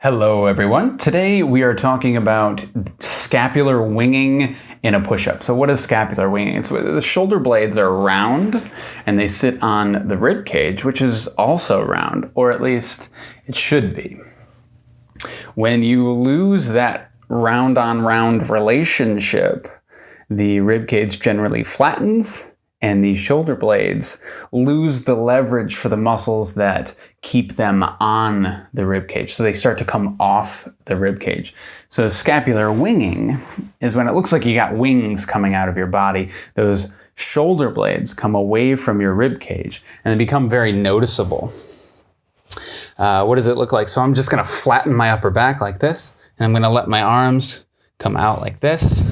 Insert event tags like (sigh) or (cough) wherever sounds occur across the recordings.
Hello everyone. Today we are talking about scapular winging in a push-up. So what is scapular winging? It's the shoulder blades are round and they sit on the rib cage, which is also round, or at least it should be. When you lose that round on round relationship, the rib cage generally flattens and the shoulder blades lose the leverage for the muscles that keep them on the rib cage. So they start to come off the rib cage. So scapular winging is when it looks like you got wings coming out of your body. Those shoulder blades come away from your rib cage and they become very noticeable. Uh, what does it look like? So I'm just going to flatten my upper back like this, and I'm going to let my arms come out like this.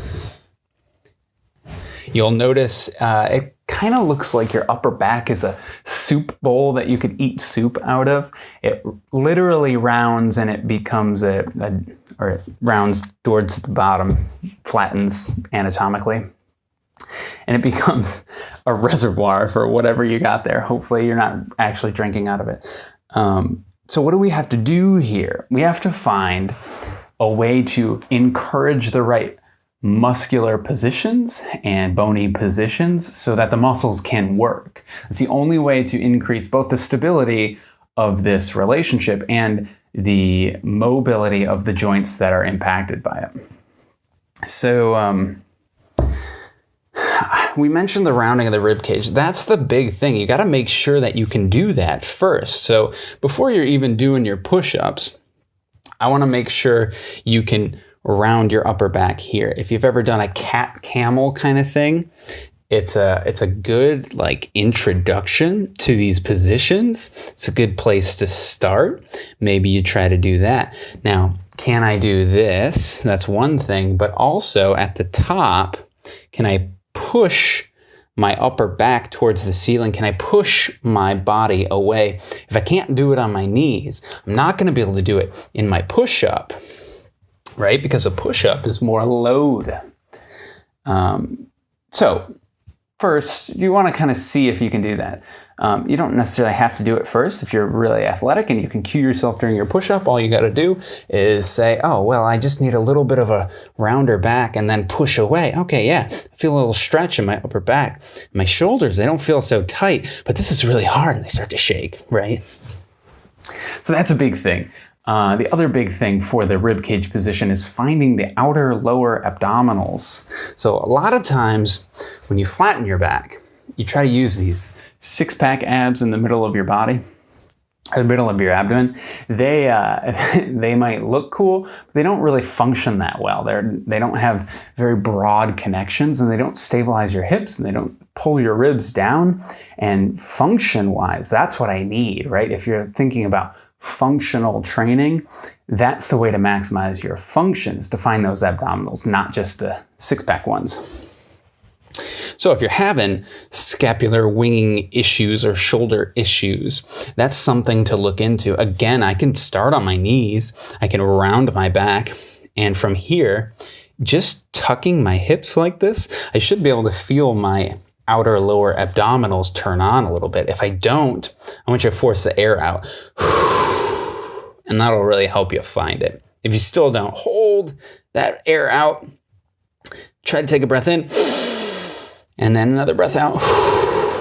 You'll notice uh, it kind of looks like your upper back is a soup bowl that you could eat soup out of. It literally rounds and it becomes a, a or it rounds towards the bottom, flattens anatomically. And it (laughs) becomes a reservoir for whatever you got there. Hopefully you're not actually drinking out of it. Um, so what do we have to do here? We have to find a way to encourage the right muscular positions and bony positions so that the muscles can work. It's the only way to increase both the stability of this relationship and the mobility of the joints that are impacted by it. So um, (sighs) we mentioned the rounding of the rib cage. That's the big thing. You got to make sure that you can do that first. So before you're even doing your push-ups, I want to make sure you can around your upper back here. If you've ever done a cat camel kind of thing, it's a it's a good like introduction to these positions. It's a good place to start. Maybe you try to do that. Now, can I do this? That's one thing, but also at the top, can I push my upper back towards the ceiling? Can I push my body away? If I can't do it on my knees, I'm not going to be able to do it in my push up right? Because a push-up is more load. Um, so first, you want to kind of see if you can do that. Um, you don't necessarily have to do it first if you're really athletic and you can cue yourself during your push-up. All you got to do is say, oh, well, I just need a little bit of a rounder back and then push away. Okay, yeah, I feel a little stretch in my upper back. My shoulders, they don't feel so tight, but this is really hard and they start to shake, right? So that's a big thing. Uh, the other big thing for the rib cage position is finding the outer lower abdominals. So a lot of times when you flatten your back, you try to use these six-pack abs in the middle of your body, the middle of your abdomen. They uh, (laughs) they might look cool, but they don't really function that well. They're they don't have very broad connections, and they don't stabilize your hips, and they don't pull your ribs down. And function-wise, that's what I need, right? If you're thinking about functional training, that's the way to maximize your functions, to find those abdominals, not just the six-pack ones. So if you're having scapular winging issues or shoulder issues, that's something to look into. Again, I can start on my knees, I can round my back, and from here, just tucking my hips like this, I should be able to feel my outer lower abdominals turn on a little bit. If I don't, I want you to force the air out. (sighs) And that'll really help you find it. If you still don't, hold that air out. Try to take a breath in and then another breath out.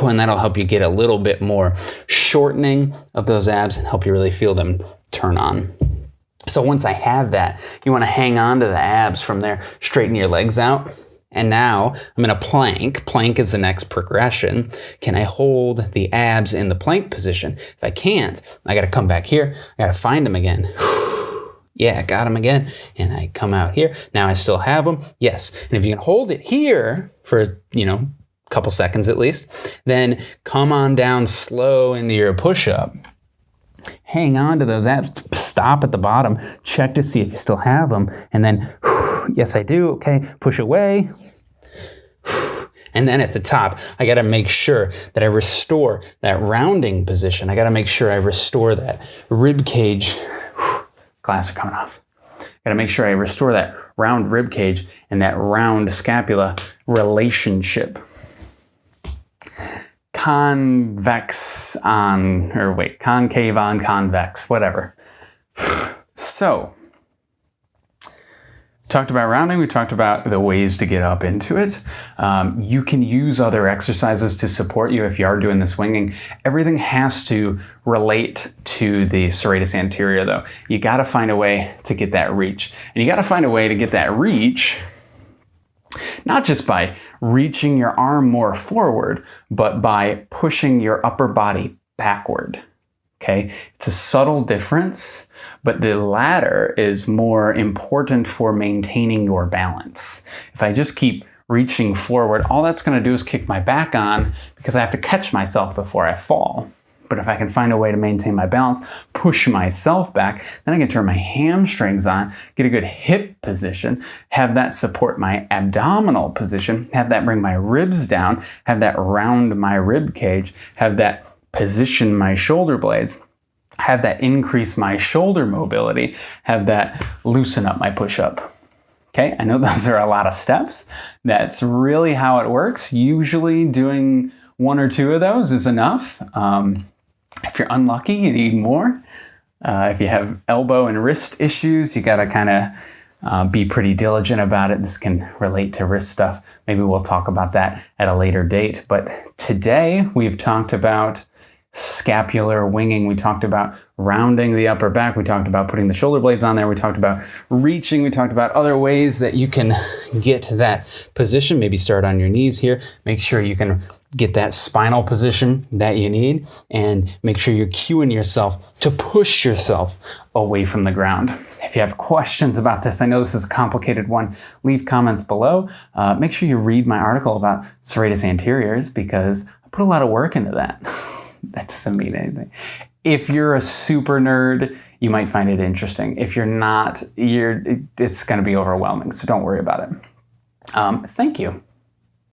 And that'll help you get a little bit more shortening of those abs and help you really feel them turn on. So once I have that, you want to hang on to the abs from there, straighten your legs out, and now I'm in a plank. Plank is the next progression. Can I hold the abs in the plank position? If I can't, I got to come back here. I got to find them again. (sighs) yeah, I got them again. And I come out here. Now I still have them. Yes. And if you can hold it here for, you know, a couple seconds at least, then come on down slow into your push-up hang on to those abs, stop at the bottom, check to see if you still have them, and then, (sighs) yes, I do, okay, push away, and then at the top, I got to make sure that I restore that rounding position. I got to make sure I restore that rib cage. Glass are coming off. Got to make sure I restore that round rib cage and that round scapula relationship. Convex on, or wait, concave on convex, whatever. (sighs) So, talked about rounding. We talked about the ways to get up into it. Um, you can use other exercises to support you if you are doing this winging. Everything has to relate to the serratus anterior though. You got to find a way to get that reach. And you got to find a way to get that reach not just by reaching your arm more forward, but by pushing your upper body backward. Okay, it's a subtle difference, but the latter is more important for maintaining your balance. If I just keep reaching forward, all that's going to do is kick my back on because I have to catch myself before I fall. But if I can find a way to maintain my balance, push myself back, then I can turn my hamstrings on, get a good hip position, have that support my abdominal position, have that bring my ribs down, have that round my rib cage, have that position my shoulder blades, have that increase my shoulder mobility, have that loosen up my push up. Okay, I know (laughs) those are a lot of steps. That's really how it works. Usually doing one or two of those is enough. Um, if you're unlucky, you need more. Uh, if you have elbow and wrist issues, you got to kind of uh, be pretty diligent about it. This can relate to wrist stuff. Maybe we'll talk about that at a later date. But today we've talked about scapular winging. We talked about rounding the upper back. We talked about putting the shoulder blades on there. We talked about reaching. We talked about other ways that you can (laughs) get to that position. Maybe start on your knees here. Make sure you can get that spinal position that you need and make sure you're cueing yourself to push yourself away from the ground. If you have questions about this, I know this is a complicated one, leave comments below. Uh, make sure you read my article about serratus anteriors because I put a lot of work into that. (laughs) that doesn't mean anything. If you're a super nerd, you might find it interesting. If you're not, you're, it's going to be overwhelming, so don't worry about it. Um, thank you.